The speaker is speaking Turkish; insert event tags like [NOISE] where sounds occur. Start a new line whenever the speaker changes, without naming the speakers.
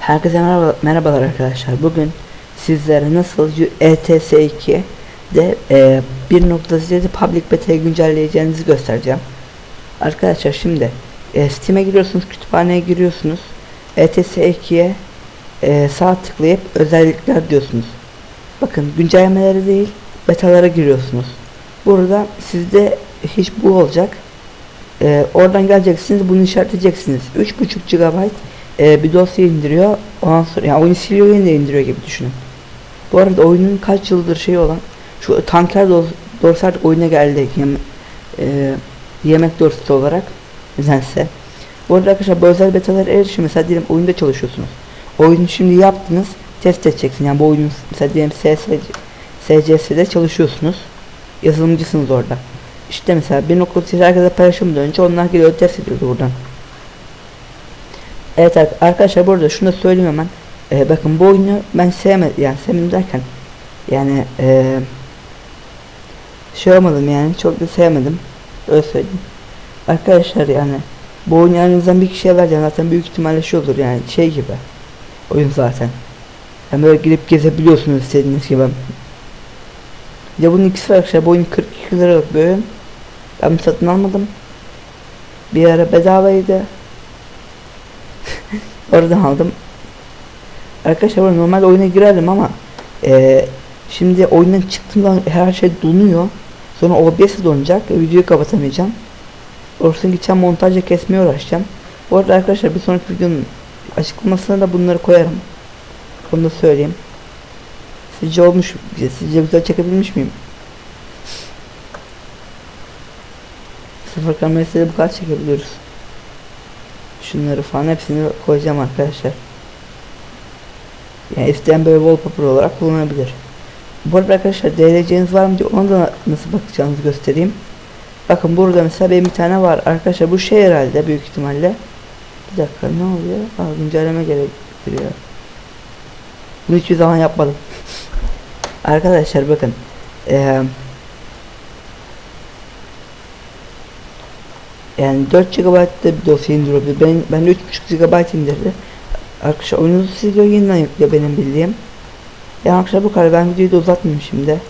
Herkese merhaba, merhabalar arkadaşlar. Bugün sizlere nasıl ETS 2 de e, 1.7 public beta'yı güncelleyeceğinizi göstereceğim. Arkadaşlar şimdi e, Steam'e giriyorsunuz, kütüphaneye giriyorsunuz. ETS 2'ye e, sağ tıklayıp özellikler diyorsunuz. Bakın güncellemeleri değil, betalara giriyorsunuz. Burada sizde hiç bu olacak. E, oradan geleceksiniz, bunu işaretleyeceksiniz. 3.5 GB e, bir dosya indiriyor. Ondan sonra yani oyunu siliyor yine indiriyor gibi düşünün. Bu arada oyunun kaç yıldır şey olan şu tanker artık oyuna geldi. Yem e, yemek dosyası olarak nedense. Bu arada arkadaşlar bu özel betalara erişim mesela diyelim oyunda çalışıyorsunuz. Oyunu şimdi yaptınız test edeceksin. Yani bu oyunun mesela diyelim SCS'de çalışıyorsunuz. Yazılımcısınız orada. İşte mesela 1.8 herkese paylaşımdan önce onlar geliyor test ediyordu buradan. Evet arkadaşlar burada şunu da söyleyeyim hemen. Ee, bakın bu oyunu ben sevmedim yani sevmedim derken yani ee, şey olmadım yani çok da sevmedim. Öyle söyleyeyim. Arkadaşlar yani bu oyunu yanınızdan bir kişiye vereceğim zaten büyük ihtimalle şey olur yani şey gibi. Oyun zaten. Yani böyle girip gezebiliyorsunuz istediğiniz gibi. Ya bunun ikisi var arkadaşlar bu oyun 42 liralık bir oyun. Ben satın almadım. Bir ara bedavaydı. Oradan aldım. Arkadaşlar ben normal oyuna girerdim ama e, şimdi oyundan çıktığımda her şey donuyor. Sonra OBS donacak videoyu kapatamayacağım. Orasını gideceğim montajla kesmeye uğraşacağım. Bu arada arkadaşlar bir sonraki videonun açıklamasına da bunları koyarım. Onu da söyleyeyim. Sizce olmuş, sizce güzel çekebilmiş miyim? Sıfır kamerasıyla bu kadar çekebiliyoruz. Şunları falan hepsini koyacağım arkadaşlar. Yani isteyen böyle wallpaper olarak kullanabilir. Bu arada arkadaşlar DLC'niz var mı diye ona da nasıl bakacağınızı göstereyim. Bakın burada mesela benim bir tane var. Arkadaşlar bu şey herhalde büyük ihtimalle. Bir dakika ne oluyor? Aa, güncelleme gerektiriyor. Bunu hiçbir zaman yapmadım. [LAUGHS] arkadaşlar bakın. Eee Yani 4 GB'da bir dosya indiriyor. Ben ben 3.5 GB indirdi. Arkadaşlar oyununuzu siliyor yeniden yüklüyor benim bildiğim. Yani arkadaşlar bu kadar ben videoyu da uzatmayayım şimdi.